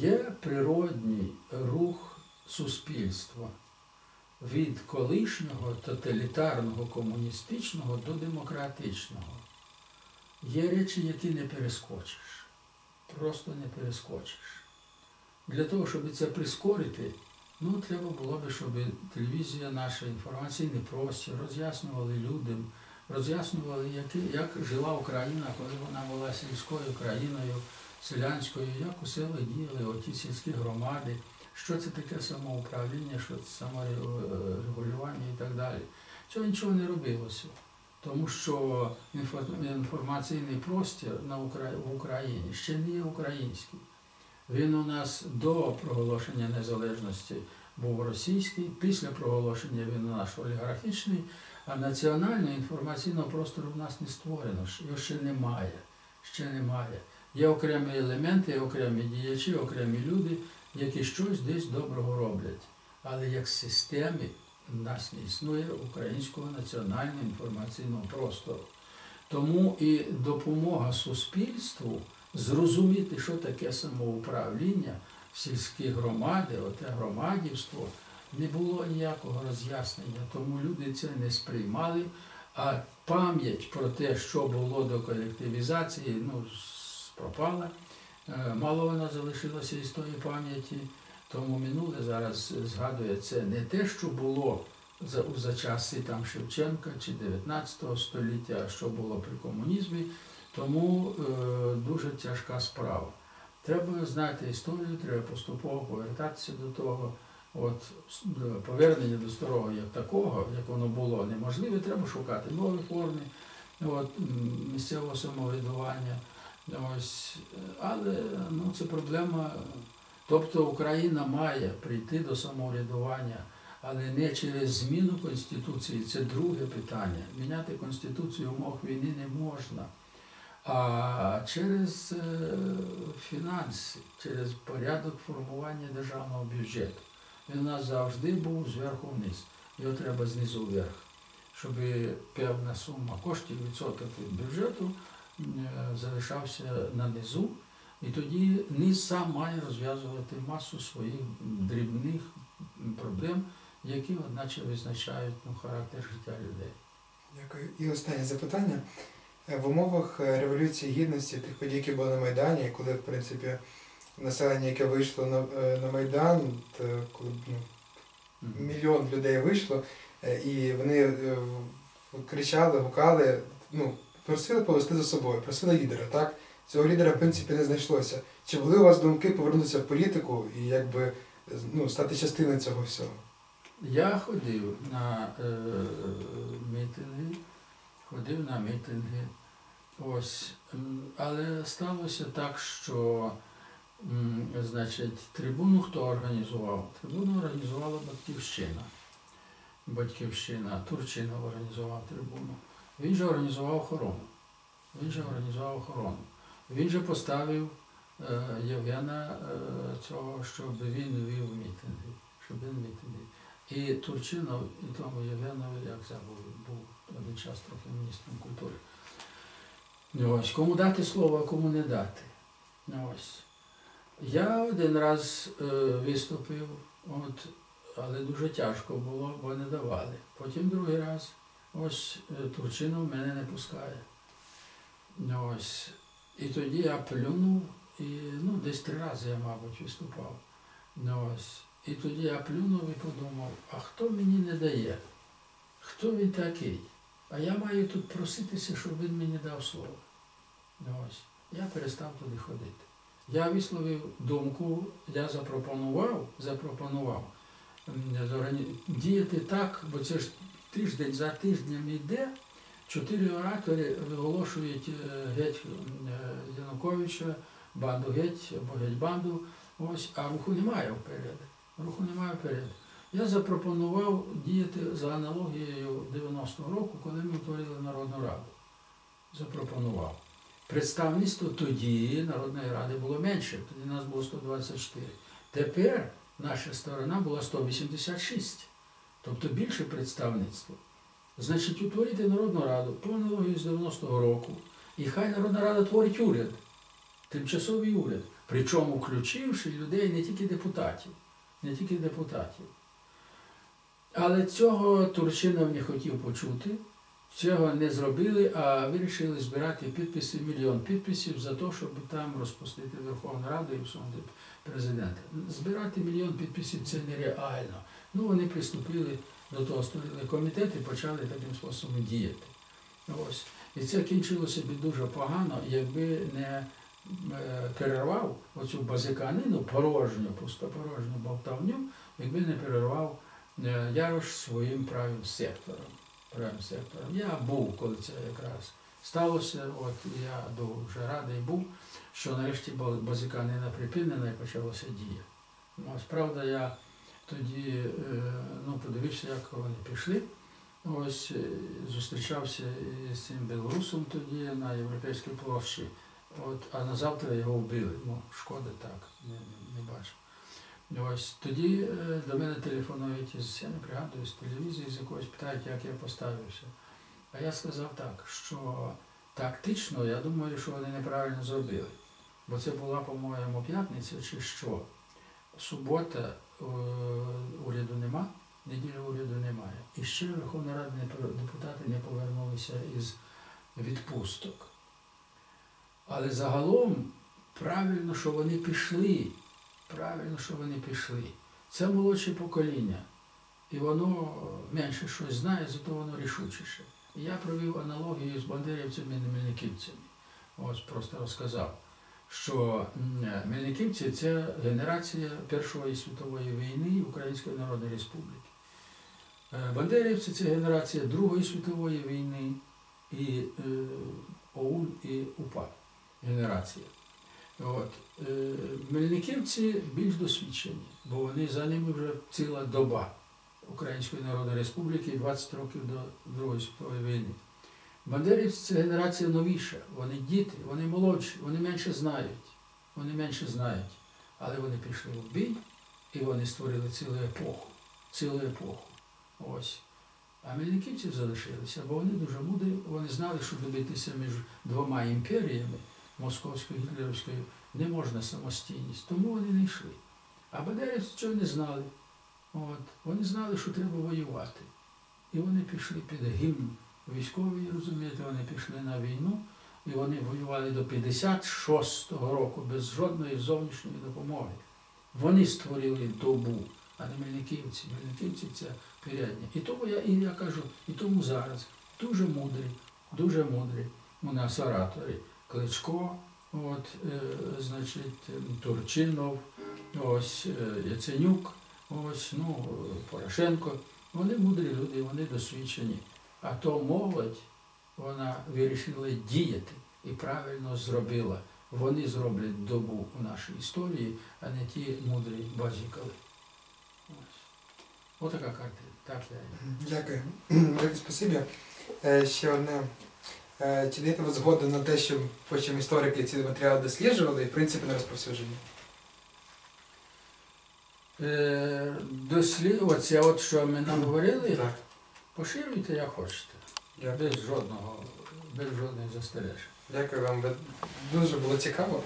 Є природній рух суспільства від колишнього тоталітарного комуністичного до демократичного. Є речі, які не перескочиш. Просто не перескочиш. Для того, щоб це прискорити, ну, треба було б, щоб телевізія наша, інформаційний простір роз'яснювали людям, роз'яснювали, як жила Україна, коли вона була сільською країною, селянською, як у селах діяли оті сільські громади, що це таке самоуправління, що це саморегулювання і так далі. Цього нічого не робилося. Тому що інформаційний простір в Україні ще не є український. Він у нас до проголошення незалежності був російський, після проголошення він у нас олігархічний, а національного інформаційного простору в нас не створено, його ще немає. Ще немає. Є окремі елементи, окремі діячі, окремі люди, які щось десь доброго роблять. Але як системи в нас не існує українського національного інформаційного простору. Тому і допомога суспільству зрозуміти, що таке самоуправління в сільській громаді, оте громадівство, не було ніякого роз'яснення, тому люди це не сприймали. А пам'ять про те, що було до колективізації, ну, пропала. Е, Мало вона залишилася із тої пам'яті, тому минуле зараз згадує це не те, що було за, за часи там Шевченка чи 19 століття, а що було при комунізмі. Тому е, дуже тяжка справа. Треба знати історію, треба поступово повертатися до того. От повернення до старого як такого, як воно було, неможливе, треба шукати нові форми от, місцевого самоврядування. Ось, але ну, це проблема. Тобто Україна має прийти до самоврядування, але не через зміну Конституції. Це друге питання. Міняти Конституцію в умовах війни не можна. А через е, фінанси, через порядок формування державного бюджету. Він у нас завжди був зверху вниз. Його треба знизу вверх, щоб певна сума коштів відсоток від бюджету залишався на низу. І тоді низ сам має розв'язувати масу своїх дрібних проблем, які, одначе, визначають ну, характер життя людей. Дякую. І останнє запитання. Е, В умовах е, Революції Гідності, тих подій, які були на Майдані, коли, в принципі, населення, яке вийшло на, е, на Майдан, то коли ну, мільйон людей вийшло, е, і вони е, кричали, гукали, ну, просили повести за собою, просили лідера, так? Цього лідера, в принципі, не знайшлося. Чи були у вас думки повернутися в політику і якби ну, стати частиною цього всього? Я ходив на е, мітинги, ходив на мітинги. Ось. Але сталося так, що значить, трибуну хто організував? Трибуну організувала Батьківщина. Батьківщина, Турчинов організував трибуну. Він же організував охорону. Він же організував охорону. Він же поставив е, Євгена е, цього, щоб він вів мітинги. Щоб він мітинги. І Турчинов, і тому Євгенові, як забув, був один час трохи міністром культури. Ну, Ось, кому дати слово, а кому не дати. Ну, Ось. Я один раз е, виступив, от, але дуже тяжко було, бо не давали. Потім другий раз, ось е, Турчинов мене не пускає. Ось. І тоді я плюнув, і ну, десь три рази я, мабуть, виступав. Ось. І тоді я плюнув і подумав, а хто мені не дає? Хто він такий? А я маю тут проситися, щоб він мені дав слово. Ось. Я перестав туди ходити. Я висловив думку, я запропонував, запропонував діяти так, бо це ж тиждень за тижнем йде, чотири оратори виголошують е, геть е, Януковича, банду геть або геть банду, ось, а руху немає вперед. Руху немає вперед. Я запропонував діяти за аналогією 90-го року, коли ми утворили Народну Раду. Запропонував. Представництво тоді Народної Ради було менше, тоді нас було 124. Тепер наша сторона була 186, тобто більше представництво. Значить, утворити Народну Раду по аналогії з 90-го року, і хай Народна Рада творить уряд, тимчасовий уряд. Причому включивши людей не тільки депутатів, не тільки депутатів. Але цього Турчинов не хотів почути, цього не зробили, а вирішили збирати підписи, мільйон підписів за те, щоб там розпустити Верховну Раду і всунути президента. Збирати мільйон підписів це нереально. Ну, вони приступили до того, створили комітет і почали таким способом діяти. Ось. І це кінчилося б дуже погано, якби не е, перервав оцю базиканину, порожню, пустопорожню болтавню, якби не перервав е, Ярош своїм правим сектором. Правим сектором. Я був, коли це якраз сталося, от я дуже радий був, що нарешті ба- базиканина припинена і почалося дія. Ось, правда, я тоді е, ну, подивився, як вони пішли. Ось е, зустрічався із цим білорусом тоді на Європейській площі. От, а на завтра його вбили. Ну, шкода так, не, не, бачив. Ось тоді е, до мене телефонують із, я не пригадую, з телевізії, з якоїсь питають, як я поставився. А я сказав так, що тактично я думаю, що вони неправильно зробили. Бо це була, по-моєму, п'ятниця чи що. Субота уряду нема, неділі уряду немає. І ще Верховна Рада депутати не повернулися із відпусток. Але загалом правильно, що вони пішли. Правильно, що вони пішли. Це молодше покоління. І воно менше щось знає, зато воно рішучіше. І я провів аналогію з бандерівцями і мельниківцями. Ось просто розказав, що мельниківці це генерація Першої світової війни Української Народної Республіки. Е, Бандерівці це генерація Другої світової війни і е, ОУН і УПА генерація. От. Е, Мельниківці більш досвідчені, бо вони за ними вже ціла доба Української Народної Республіки 20 років до Другої світової війни. Бандерівці це генерація новіша, вони діти, вони молодші, вони менше знають, вони менше знають. Але вони пішли в бій і вони створили цілу епоху, цілу епоху. Ось. А мельниківці залишилися, бо вони дуже мудрі, вони знали, що добитися між двома імперіями, московською і гітлерівською, не можна самостійність, тому вони не йшли. А бандерівці цього не знали. От. Вони знали, що треба воювати. І вони пішли під гімн військовий, розумієте, вони пішли на війну, і вони воювали до 56-го року без жодної зовнішньої допомоги. Вони створили добу, а не мельниківці. Мельниківці це передня. І тому я, і я кажу, і тому зараз дуже мудрі, дуже мудрі у нас ораторі. Кличко, от, е, значить, Турчинов, ось е, Яценюк, ось, ну, Порошенко. Вони мудрі люди, вони досвідчені. А то молодь, вона вирішила діяти і правильно зробила. Вони зроблять добу у нашій історії, а не ті мудрі базікали. Ось. Отака картина. Так я. її. Дякую. Спасибі. Е, Ще одне. Е, Чи даєте ви згоду на те, що потім історики ці матеріали досліджували і в принципі на розповсюдження? Е, дослід, оце от що ми нам говорили, Так. Поширюйте як хочете. Я Без жодного, без жодних застережень. Дякую вам. Дуже було цікаво.